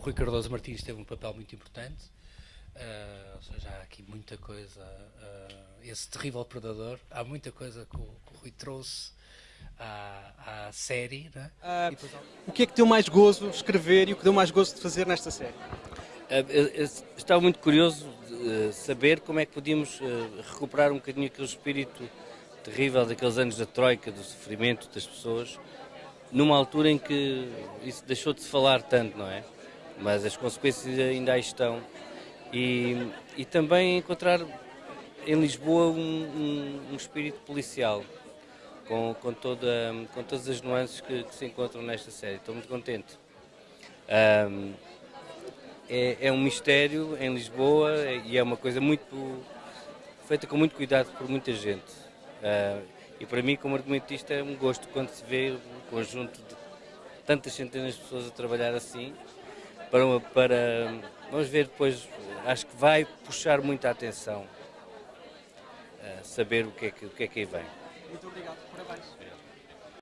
Rui Cardoso Martins teve um papel muito importante. Uh, ou seja, há aqui muita coisa. Uh, esse terrível predador, há muita coisa que o, que o Rui trouxe à, à série. Né? Uh, depois... O que é que deu mais gozo escrever e o que deu mais gozo de fazer nesta série? estava muito curioso de saber como é que podíamos recuperar um bocadinho aquele espírito terrível daqueles anos da Troika, do sofrimento das pessoas, numa altura em que isso deixou de se falar tanto, não é? Mas as consequências ainda aí estão e, e também encontrar em Lisboa um, um, um espírito policial com, com, toda, com todas as nuances que, que, se encontram nesta série. Estou muito contente. Um, é, é, um mistério em Lisboa e é uma coisa muito feita com muito cuidado por muita gente. Uh, e para mim, como argumentista, é um gosto quando se vê um conjunto de tantas centenas de pessoas a trabalhar assim para, para vamos ver depois acho que vai puxar muita atenção a saber o que é que, o que, é que aí vem. Muito obrigado, parabéns.